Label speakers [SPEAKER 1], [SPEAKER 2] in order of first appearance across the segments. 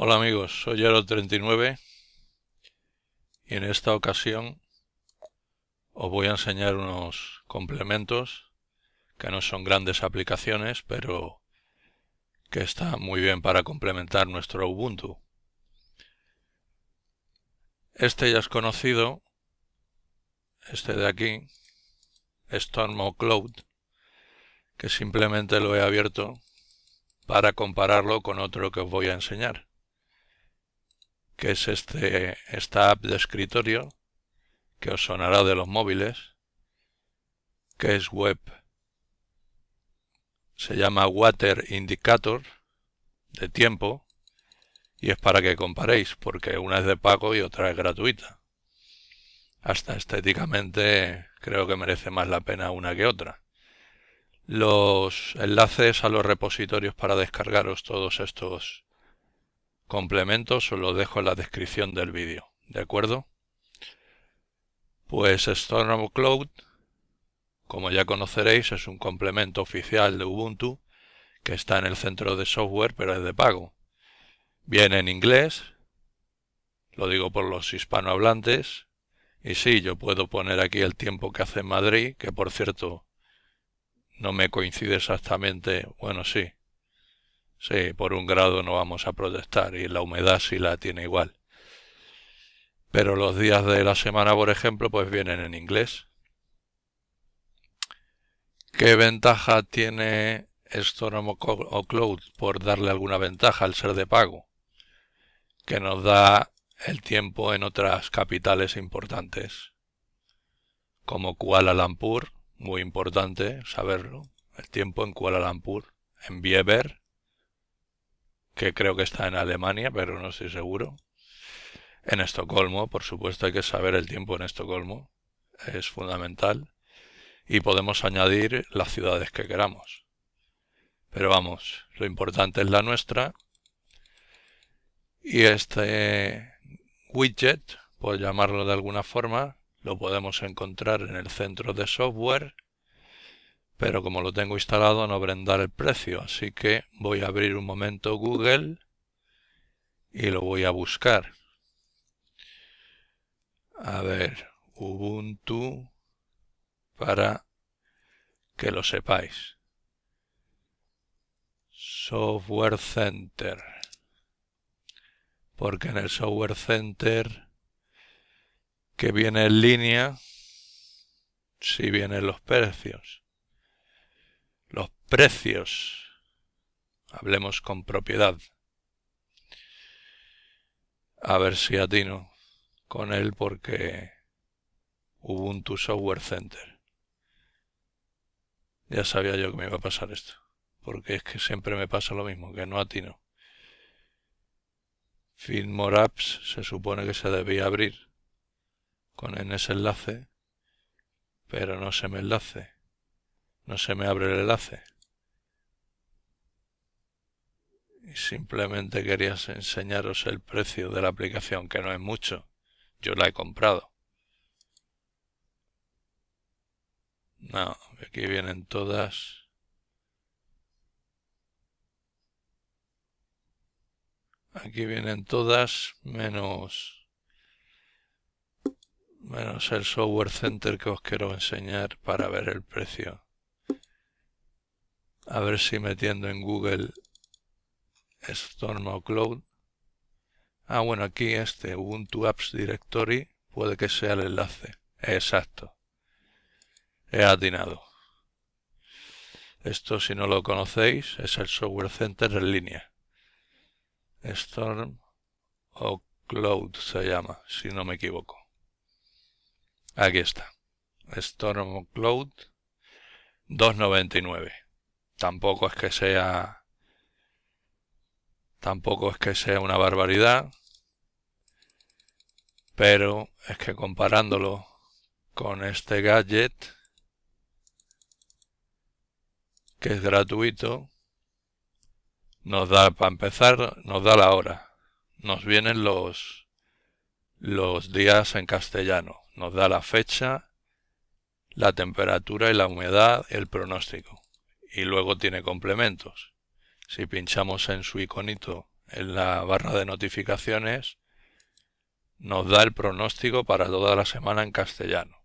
[SPEAKER 1] Hola amigos, soy Aro39 y en esta ocasión os voy a enseñar unos complementos que no son grandes aplicaciones pero que están muy bien para complementar nuestro Ubuntu. Este ya es conocido, este de aquí, Storm Cloud, que simplemente lo he abierto para compararlo con otro que os voy a enseñar que es este, esta app de escritorio que os sonará de los móviles, que es web. Se llama Water Indicator de tiempo y es para que comparéis, porque una es de pago y otra es gratuita. Hasta estéticamente creo que merece más la pena una que otra. Los enlaces a los repositorios para descargaros todos estos complementos os lo dejo en la descripción del vídeo, ¿de acuerdo? Pues Storm Cloud, como ya conoceréis, es un complemento oficial de Ubuntu que está en el centro de software pero es de pago. Viene en inglés, lo digo por los hispanohablantes, y sí, yo puedo poner aquí el tiempo que hace en Madrid, que por cierto no me coincide exactamente, bueno sí, Sí, por un grado no vamos a protestar y la humedad sí la tiene igual. Pero los días de la semana, por ejemplo, pues vienen en inglés. ¿Qué ventaja tiene Storm o Cloud por darle alguna ventaja al ser de pago? Que nos da el tiempo en otras capitales importantes, como Kuala Lumpur, muy importante saberlo, el tiempo en Kuala Lumpur, en Bieber, que creo que está en Alemania, pero no estoy seguro. En Estocolmo, por supuesto, hay que saber el tiempo en Estocolmo, es fundamental. Y podemos añadir las ciudades que queramos. Pero vamos, lo importante es la nuestra. Y este widget, por llamarlo de alguna forma, lo podemos encontrar en el centro de software pero como lo tengo instalado no brindar el precio, así que voy a abrir un momento Google y lo voy a buscar. A ver, Ubuntu para que lo sepáis. Software Center. Porque en el Software Center que viene en línea, si vienen los precios. Precios. Hablemos con propiedad. A ver si atino con él porque Ubuntu Software Center. Ya sabía yo que me iba a pasar esto. Porque es que siempre me pasa lo mismo, que no atino. Filmore Apps se supone que se debía abrir con en ese enlace, pero no se me enlace. No se me abre el enlace. Y simplemente quería enseñaros el precio de la aplicación, que no es mucho. Yo la he comprado. No, aquí vienen todas. Aquí vienen todas menos menos el software center que os quiero enseñar para ver el precio. A ver si metiendo en Google Storm o Cloud. Ah, bueno, aquí este Ubuntu Apps Directory puede que sea el enlace. Exacto. He atinado. Esto, si no lo conocéis, es el Software Center en línea. Storm o Cloud se llama, si no me equivoco. Aquí está. Storm o Cloud 299 tampoco es que sea tampoco es que sea una barbaridad pero es que comparándolo con este gadget que es gratuito nos da para empezar nos da la hora. Nos vienen los los días en castellano. Nos da la fecha la temperatura y la humedad el pronóstico. Y luego tiene complementos. Si pinchamos en su iconito en la barra de notificaciones nos da el pronóstico para toda la semana en castellano.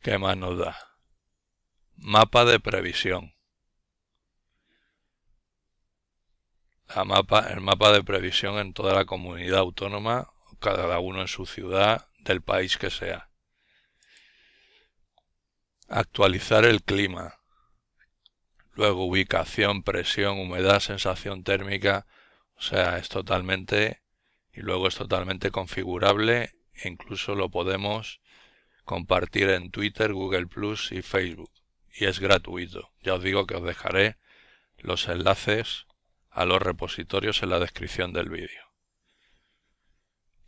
[SPEAKER 1] ¿Qué más nos da? Mapa de previsión. el mapa de previsión en toda la comunidad autónoma, cada uno en su ciudad, del país que sea. Actualizar el clima. Luego ubicación, presión, humedad, sensación térmica. O sea, es totalmente y luego es totalmente configurable e incluso lo podemos compartir en Twitter, Google Plus y Facebook y es gratuito. Ya os digo que os dejaré los enlaces a los repositorios en la descripción del vídeo.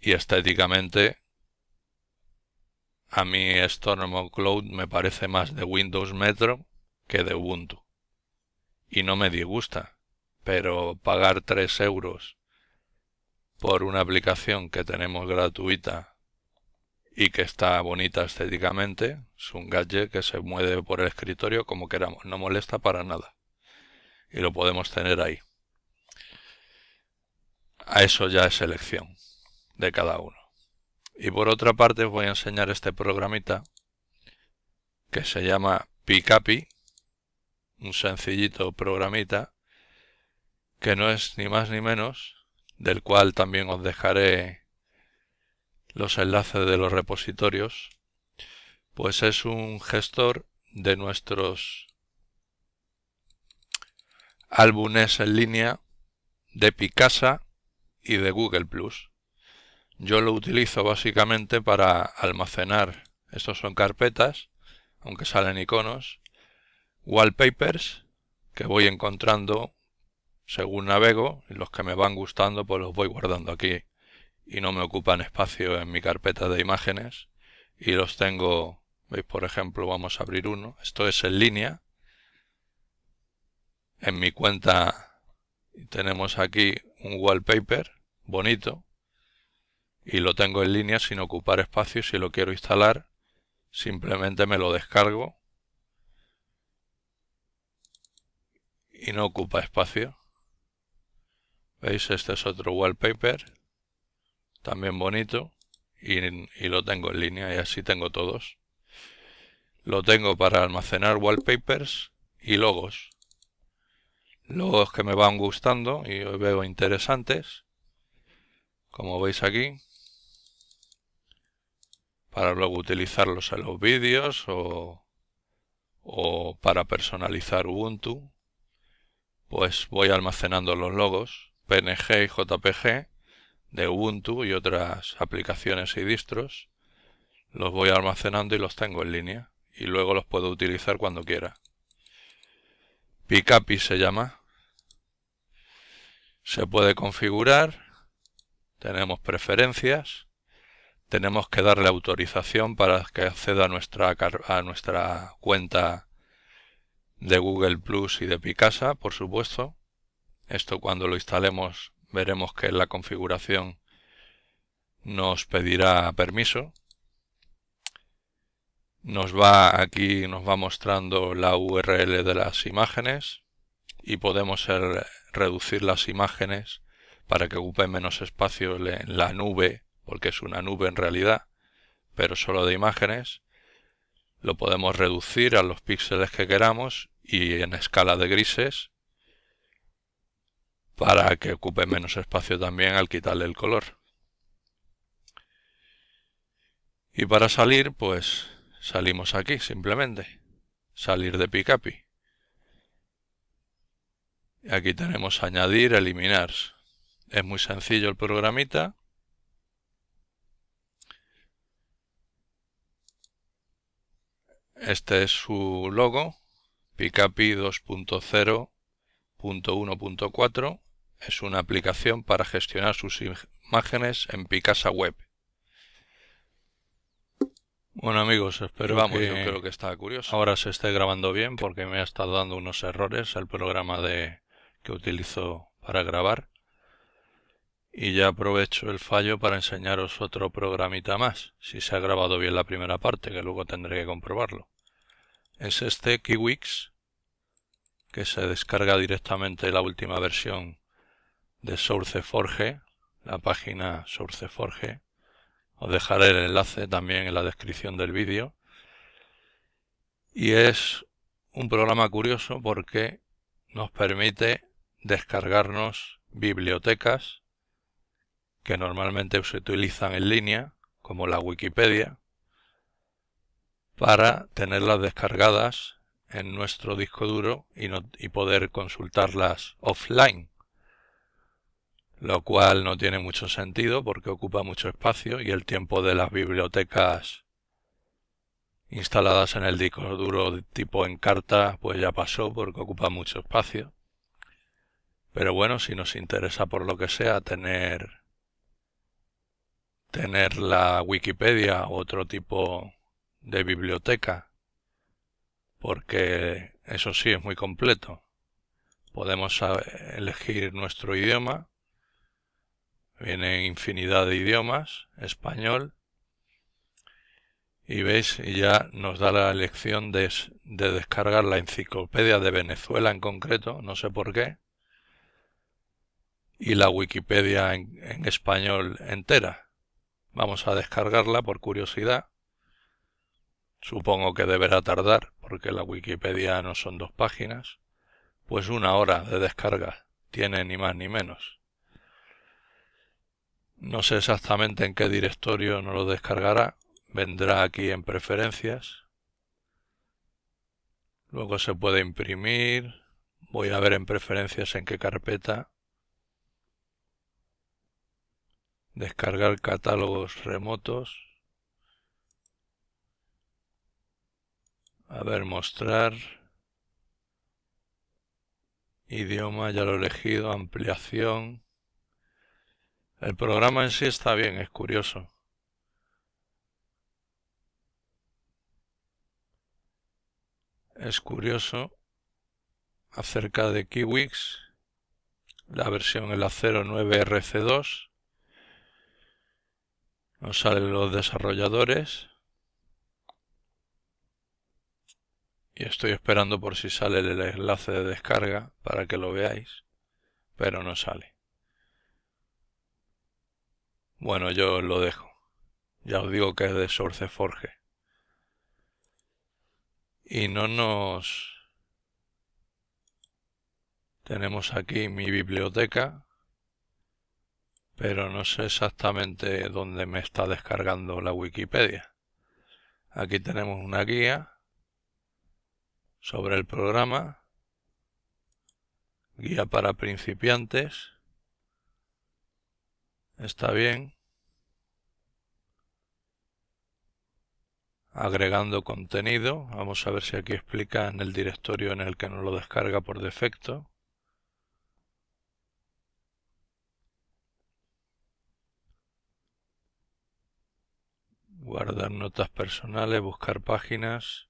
[SPEAKER 1] Y estéticamente a mí Storm Cloud me parece más de Windows Metro que de Ubuntu. Y no me disgusta, pero pagar 3 euros por una aplicación que tenemos gratuita y que está bonita estéticamente. Es un gadget que se mueve por el escritorio como queramos, no molesta para nada. Y lo podemos tener ahí. A eso ya es elección de cada uno. Y por otra parte os voy a enseñar este programita que se llama Picapi, un sencillito programita que no es ni más ni menos del cual también os dejaré los enlaces de los repositorios, pues es un gestor de nuestros álbumes en línea de Picasa y de Google Plus. Yo lo utilizo básicamente para almacenar, estos son carpetas, aunque salen iconos, wallpapers que voy encontrando según navego y los que me van gustando pues los voy guardando aquí. Y no me ocupan espacio en mi carpeta de imágenes. Y los tengo, veis por ejemplo vamos a abrir uno, esto es en línea. En mi cuenta tenemos aquí un wallpaper bonito. Y lo tengo en línea sin ocupar espacio. Si lo quiero instalar simplemente me lo descargo y no ocupa espacio ¿Veis? Este es otro wallpaper. También bonito. Y, y, lo tengo en línea y así tengo todos. Lo tengo para almacenar wallpapers y logos. Logos que me van gustando y veo interesantes. Como veis aquí. Para luego utilizarlos en los vídeos o, o para personalizar Ubuntu. Pues voy almacenando los logos PNG y JPG de Ubuntu y otras aplicaciones y distros. Los voy almacenando y los tengo en línea y luego los puedo utilizar cuando quiera. Picapi se llama. Se puede configurar. Tenemos preferencias. Tenemos que darle autorización para que acceda a nuestra, a nuestra cuenta de Google Plus y de Picasa, por supuesto. Esto cuando lo instalemos veremos que la configuración nos pedirá permiso. Nos va aquí, nos va mostrando la URL de las imágenes y podemos reducir las imágenes para que ocupen menos espacio en la nube, porque es una nube en realidad, pero solo de imágenes. Lo podemos reducir a los píxeles que queramos y en escala de grises para que ocupe menos espacio también al quitarle el color. Y para salir, pues salimos aquí simplemente. Salir de Picapi. Aquí tenemos añadir, eliminar. Es muy sencillo el programita. Este es su logo, Picapi 2.0.1.4 es una aplicación para gestionar sus imágenes en Picasa Web. Bueno amigos, espero Vamos, que yo creo que está curioso. ahora se esté grabando bien porque me ha estado dando unos errores el programa de que utilizo para grabar. Y ya aprovecho el fallo para enseñaros otro programita más, si se ha grabado bien la primera parte, que luego tendré que comprobarlo. Es este Kiwix, que se descarga directamente la última versión de SourceForge, la página SourceForge. Os dejaré el enlace también en la descripción del vídeo. Y es un programa curioso porque nos permite descargarnos bibliotecas que normalmente se utilizan en línea, como la Wikipedia, para tenerlas descargadas en nuestro disco duro y, poder consultarlas offline lo cual no tiene mucho sentido porque ocupa mucho espacio y el tiempo de las bibliotecas instaladas en el disco duro tipo en carta pues ya pasó porque ocupa mucho espacio. Pero bueno, si nos interesa por lo que sea tener tener la Wikipedia u otro tipo de biblioteca porque eso sí es muy completo. Podemos elegir nuestro idioma viene infinidad de idiomas, español, y veis, ya nos da la elección de, descargar la enciclopedia de Venezuela en concreto, no sé por qué, y la Wikipedia en español entera. Vamos a descargarla por curiosidad. Supongo que deberá tardar, porque la Wikipedia no son dos páginas. Pues una hora de descarga tiene ni más ni menos. No sé exactamente en qué directorio nos lo descargará. Vendrá aquí en preferencias. Luego se puede imprimir. Voy a ver en preferencias en qué carpeta. Descargar catálogos remotos. A ver, mostrar. Idioma, ya lo he elegido. Ampliación. El programa en sí está bien, es curioso. Es curioso acerca de Kiwix, la versión el 09RC2. Nos salen los desarrolladores. Y estoy esperando por si sale el enlace de descarga para que lo veáis, pero no sale. Bueno, yo lo dejo. Ya os digo que es de SourceForge. Y no nos... Tenemos aquí mi biblioteca, pero no sé exactamente dónde me está descargando la Wikipedia. Aquí tenemos una guía sobre el programa, guía para principiantes, está bien. Agregando contenido, vamos a ver si aquí explica en el directorio en el que nos lo descarga por defecto. Guardar notas personales, buscar páginas.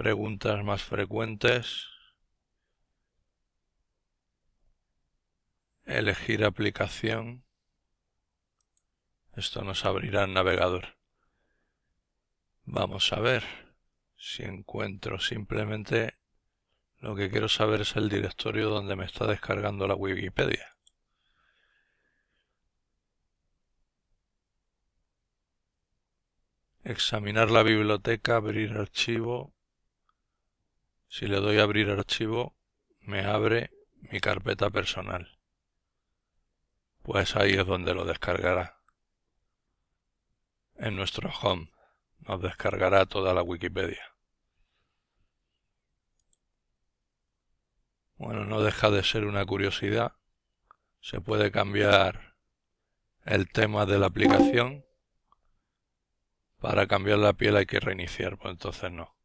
[SPEAKER 1] Preguntas más frecuentes. elegir aplicación. Esto nos abrirá el navegador. Vamos a ver si encuentro simplemente lo que quiero saber es el directorio donde me está descargando la Wikipedia. Examinar la biblioteca, abrir archivo. Si le doy a abrir archivo, me abre mi carpeta personal pues ahí es donde lo descargará. En nuestro home nos descargará toda la Wikipedia. Bueno, no deja de ser una curiosidad. Se puede cambiar el tema de la aplicación. Para cambiar la piel hay que reiniciar, pues entonces no.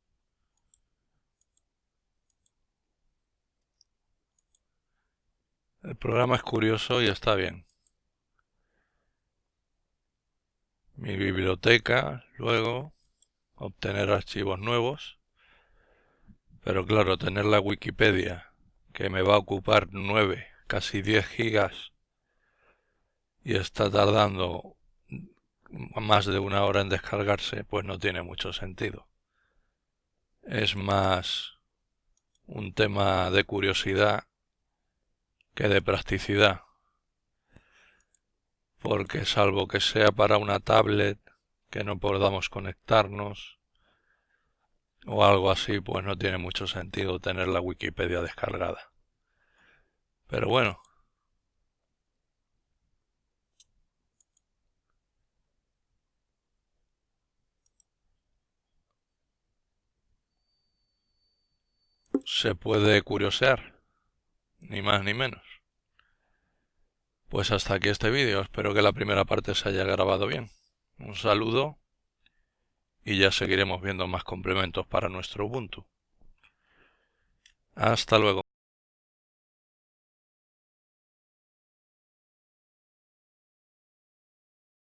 [SPEAKER 1] El programa es curioso y está bien. Mi biblioteca, luego obtener archivos nuevos. Pero claro, tener la Wikipedia, que me va a ocupar 9, casi 10 gigas, y está tardando más de una hora en descargarse, pues no tiene mucho sentido. es más un tema de curiosidad que de practicidad. Porque salvo que sea para una tablet que no podamos conectarnos o algo así, pues no tiene mucho sentido tener la Wikipedia descargada. Pero bueno, se puede curiosear, ni más ni menos. Pues hasta aquí este vídeo, espero que la primera parte se haya grabado bien. Un saludo y ya seguiremos viendo más complementos para nuestro Ubuntu. Hasta luego.